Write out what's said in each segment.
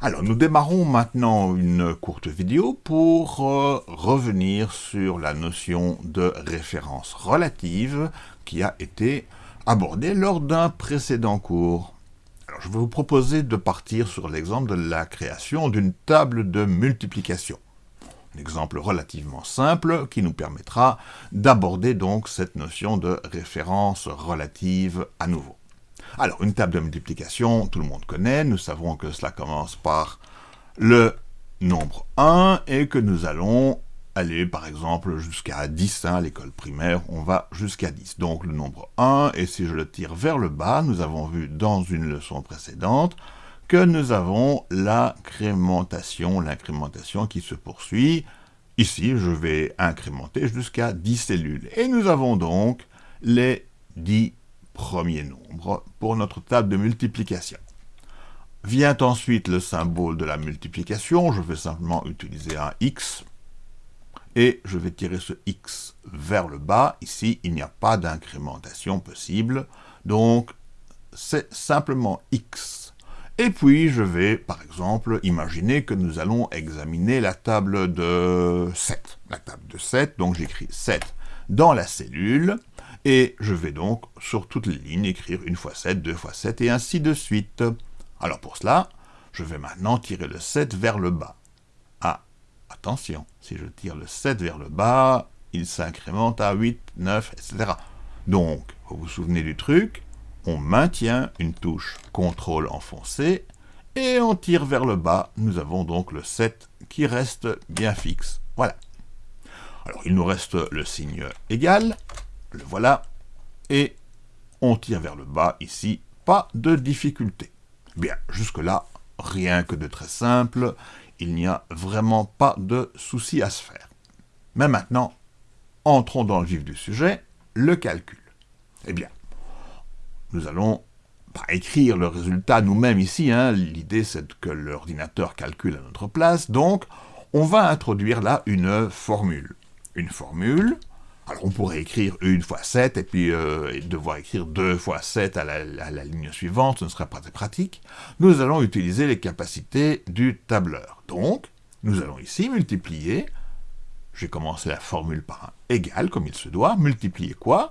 Alors, nous démarrons maintenant une courte vidéo pour euh, revenir sur la notion de référence relative qui a été abordée lors d'un précédent cours. Alors, je vais vous proposer de partir sur l'exemple de la création d'une table de multiplication. Un exemple relativement simple qui nous permettra d'aborder donc cette notion de référence relative à nouveau. Alors, une table de multiplication, tout le monde connaît, nous savons que cela commence par le nombre 1 et que nous allons aller par exemple jusqu'à 10, hein, à l'école primaire, on va jusqu'à 10. Donc le nombre 1, et si je le tire vers le bas, nous avons vu dans une leçon précédente que nous avons l'incrémentation, l'incrémentation qui se poursuit. Ici, je vais incrémenter jusqu'à 10 cellules. Et nous avons donc les 10 premier nombre pour notre table de multiplication. Vient ensuite le symbole de la multiplication, je vais simplement utiliser un x, et je vais tirer ce x vers le bas. Ici, il n'y a pas d'incrémentation possible, donc c'est simplement x. Et puis, je vais, par exemple, imaginer que nous allons examiner la table de 7. La table de 7, donc j'écris 7 dans la cellule, et je vais donc, sur toutes les lignes, écrire une fois 7, deux fois 7, et ainsi de suite. Alors pour cela, je vais maintenant tirer le 7 vers le bas. Ah, attention, si je tire le 7 vers le bas, il s'incrémente à 8, 9, etc. Donc, vous vous souvenez du truc, on maintient une touche CTRL enfoncée, et on tire vers le bas, nous avons donc le 7 qui reste bien fixe. Voilà. Alors, il nous reste le signe égal, le voilà, et on tire vers le bas ici, pas de difficulté. Bien, jusque-là, rien que de très simple, il n'y a vraiment pas de souci à se faire. Mais maintenant, entrons dans le vif du sujet, le calcul. Eh bien, nous allons pas écrire le résultat nous-mêmes ici, hein. l'idée c'est que l'ordinateur calcule à notre place, donc on va introduire là une formule. Une formule alors on pourrait écrire une fois 7 et puis euh, devoir écrire deux fois 7 à la, ligne suivante, ce ne serait pas très pratique. Nous allons utiliser les capacités du tableur. Donc, nous allons ici multiplier, j'ai commencé la formule par un égal, comme il se doit, multiplier quoi?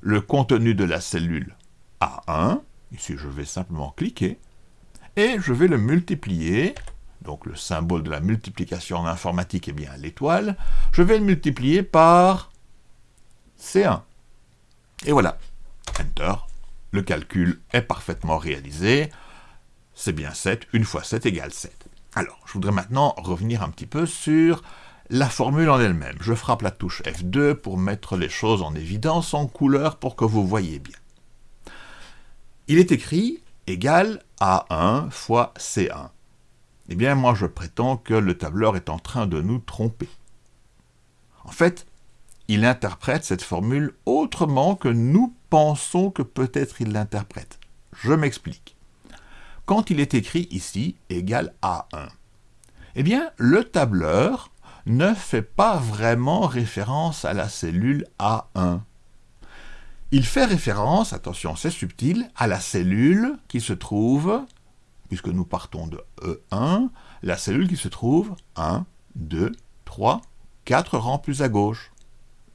Le contenu de la cellule A1, ici je vais simplement cliquer, et je vais le multiplier, donc le symbole de la multiplication en informatique est bien l'étoile, je vais le multiplier par C1. Et voilà, Enter, le calcul est parfaitement réalisé, c'est bien 7, une fois 7 égale 7. Alors, je voudrais maintenant revenir un petit peu sur la formule en elle-même. Je frappe la touche F2 pour mettre les choses en évidence en couleur pour que vous voyez bien. Il est écrit égal A1 fois C1. Eh bien, moi je prétends que le tableur est en train de nous tromper. En fait, il interprète cette formule autrement que nous pensons que peut-être il l'interprète. Je m'explique. Quand il est écrit ici, égal à 1, eh bien, le tableur ne fait pas vraiment référence à la cellule A1. Il fait référence, attention c'est subtil, à la cellule qui se trouve, puisque nous partons de E1, la cellule qui se trouve 1, 2, 3, 4 rangs plus à gauche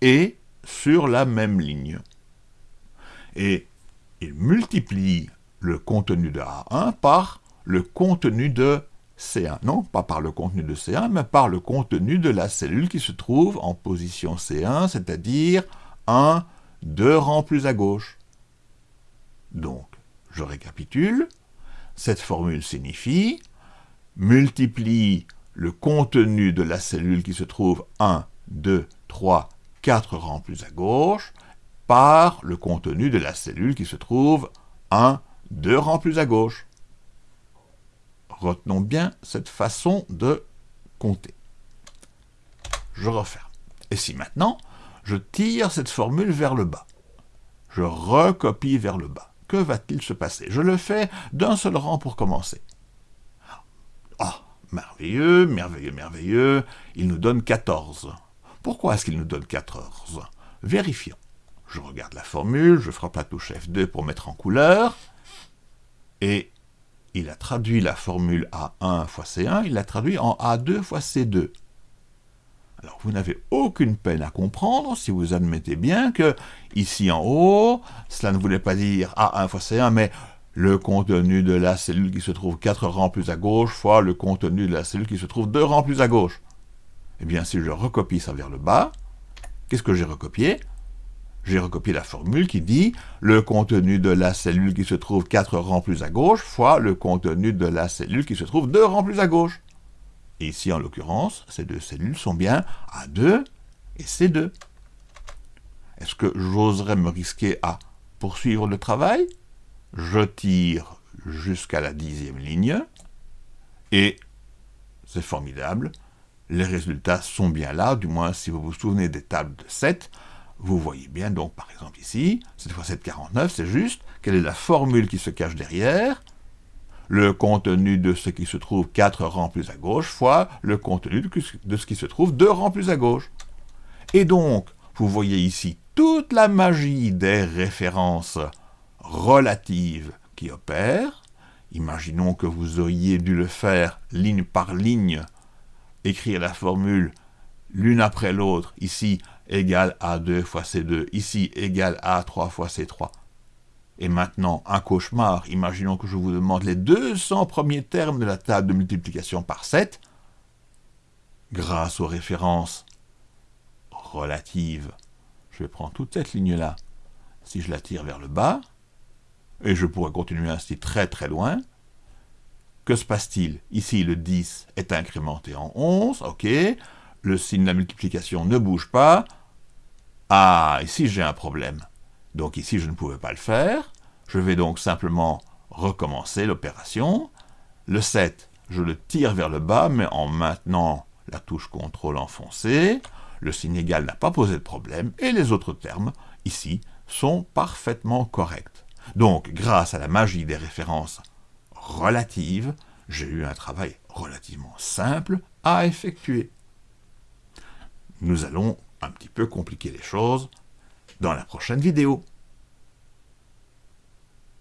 et sur la même ligne. Et il multiplie le contenu de A1 par le contenu de C1. Non, pas par le contenu de C1, mais par le contenu de la cellule qui se trouve en position C1, c'est-à-dire un, deux rangs plus à gauche. Donc, je récapitule, cette formule signifie multiplie le contenu de la cellule qui se trouve 1, 2, 3, 4 rangs plus à gauche par le contenu de la cellule qui se trouve 1, 2 rangs plus à gauche. Retenons bien cette façon de compter. Je referme. Et si maintenant, je tire cette formule vers le bas, je recopie vers le bas, que va-t-il se passer? Je le fais d'un seul rang pour commencer. Ah, merveilleux, merveilleux, merveilleux, il nous donne 14. Pourquoi est-ce qu'il nous donne 14 Vérifions. Je regarde la formule, je frappe la touche F2 pour mettre en couleur, et il a traduit la formule A1 fois C1, il l'a traduit en A2 fois C2. Alors, vous n'avez aucune peine à comprendre si vous admettez bien que, ici en haut, cela ne voulait pas dire A1 fois C1, mais le contenu de la cellule qui se trouve 4 rangs plus à gauche fois le contenu de la cellule qui se trouve 2 rangs plus à gauche. Eh bien, si je recopie ça vers le bas, qu'est-ce que j'ai recopié? J'ai recopié la formule qui dit le contenu de la cellule qui se trouve 4 rangs plus à gauche fois le contenu de la cellule qui se trouve 2 rangs plus à gauche. Et ici, en l'occurrence, ces deux cellules sont bien A2 et C2. Est-ce que j'oserais me risquer à poursuivre le travail? Je tire jusqu'à la dixième ligne, et c'est formidable, les résultats sont bien là, du moins si vous vous souvenez des tables de 7, vous voyez bien donc par exemple ici, cette fois 749, c'est juste, quelle est la formule qui se cache derrière? Le contenu de ce qui se trouve 4 rangs plus à gauche fois le contenu de ce qui se trouve 2 rangs plus à gauche. Et donc, vous voyez ici toute la magie des références relatives qui opèrent. Imaginons que vous auriez dû le faire ligne par ligne, écrire la formule l'une après l'autre, ici égale A2 fois C2, ici égale A3 fois C3. Et maintenant, un cauchemar, imaginons que je vous demande les 200 premiers termes de la table de multiplication par 7, grâce aux références relatives. Je vais prendre toute cette ligne-là, si je la tire vers le bas, et je pourrais continuer ainsi très très loin. Que se passe-t-il? Ici, le 10 est incrémenté en 11, ok. Le signe de la multiplication ne bouge pas. Ah, ici j'ai un problème. Donc ici, je ne pouvais pas le faire. Je vais donc simplement recommencer l'opération. Le 7, je le tire vers le bas, mais en maintenant la touche CTRL enfoncée. Le signe égal n'a pas posé de problème, et les autres termes, ici, sont parfaitement corrects. Donc, grâce à la magie des références relatives, j'ai eu un travail relativement simple à effectuer. Nous allons un petit peu compliquer les choses dans la prochaine vidéo.